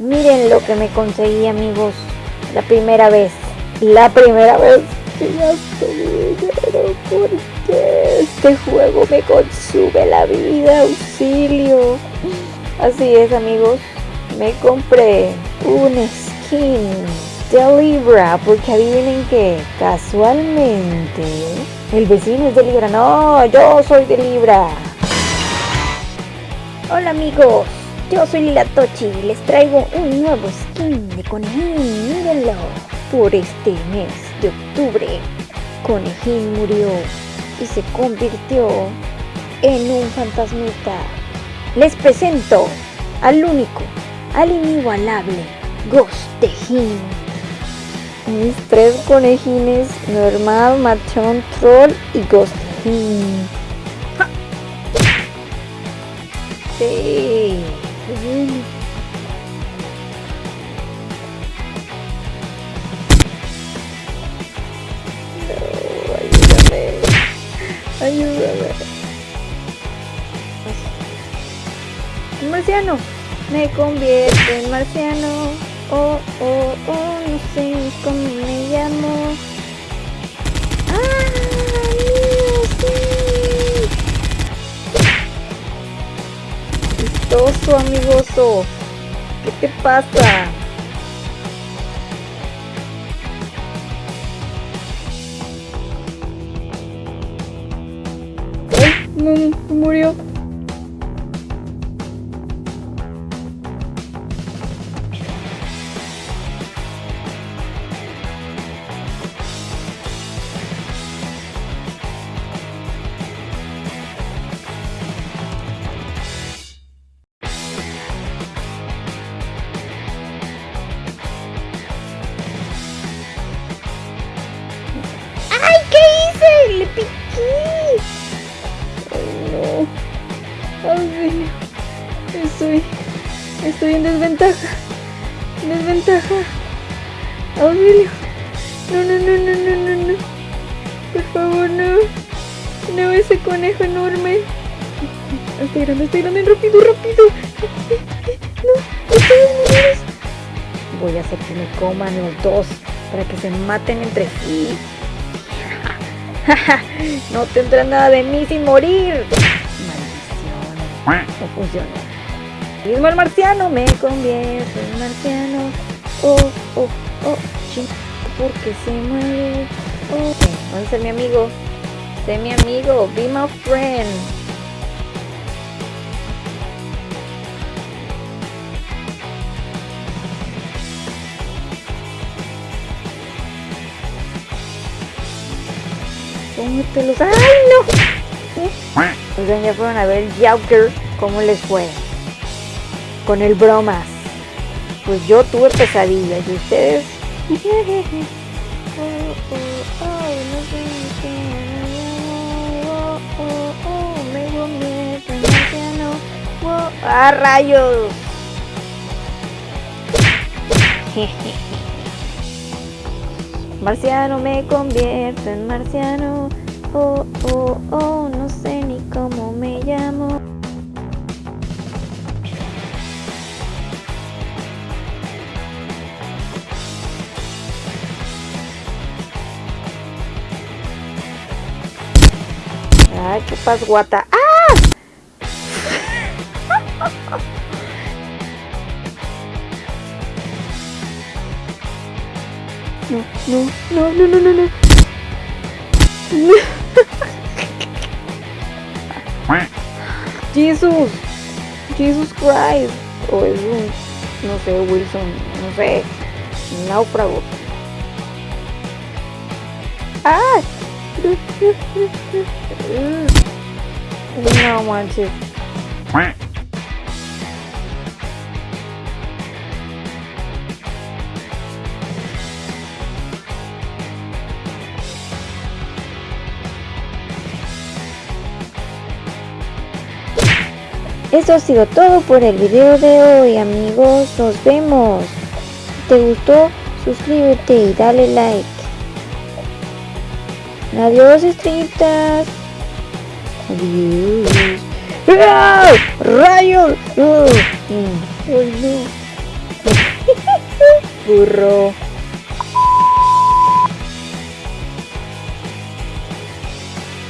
Miren lo que me conseguí amigos. La primera vez. La primera vez que gasto dinero. Porque este juego me consume la vida. Auxilio. Así es amigos. Me compré un skin de Libra. Porque adivinen que casualmente el vecino es de Libra. No, yo soy de Libra. Hola amigos. Yo soy Lila Tochi y les traigo un nuevo skin de Conejín, mírenlo. Por este mes de octubre, Conejín murió y se convirtió en un fantasmita. Les presento al único, al inigualable Ghostejín. Mis tres conejines, normal, machón, troll y Ghostejín. Sí. Ayúdame. Ayúdame. Marciano. Me convierto en marciano. Oh, oh, oh, no sé me Chistoso, amigoso. ¿Qué te pasa? ¡Ay! mu- murió. ¡Le piqué! ¡Ay, no! ¡Auxilio! Estoy... Estoy en desventaja. Desventaja. ¡Auxilio! No, no, no, no, no, no, no. Por favor, no. No, ese conejo enorme. Estoy grande, estoy grande, rápido, rápido. No, ustedes. Voy a hacer que me coman los dos para que se maten entre sí. no tendrá nada de mí sin morir. Maldición. No funcionó. Mismo el marciano, me convierto en marciano. Oh, oh, oh, ching, porque se mueve. Oh, ¿dónde está mi amigo? Sé mi amigo, be my friend. ¡Ay, no! Oigan, ya fueron a ver Joker. ¿Cómo les fue? Con el bromas. Pues yo tuve pesadillas. ¿Y ustedes? ¡Ah, rayos! Marciano, me convierto en marciano. Oh, oh, oh, no sé ni cómo me llamo. Ay, qué pasguata. ¡Ah! No, no, no, no, no, no, no. Jesus, Jesus Christ. O es un, no sé, Wilson, no sé, un náufrago. ¡Ah! No manches. Eso ha sido todo por el video de hoy amigos, nos vemos. Si te gustó, suscríbete y dale like. Adiós estrellitas. Adiós. ¡Ah! ¡Rayos! Mm. ¡Ay, no! Me burro.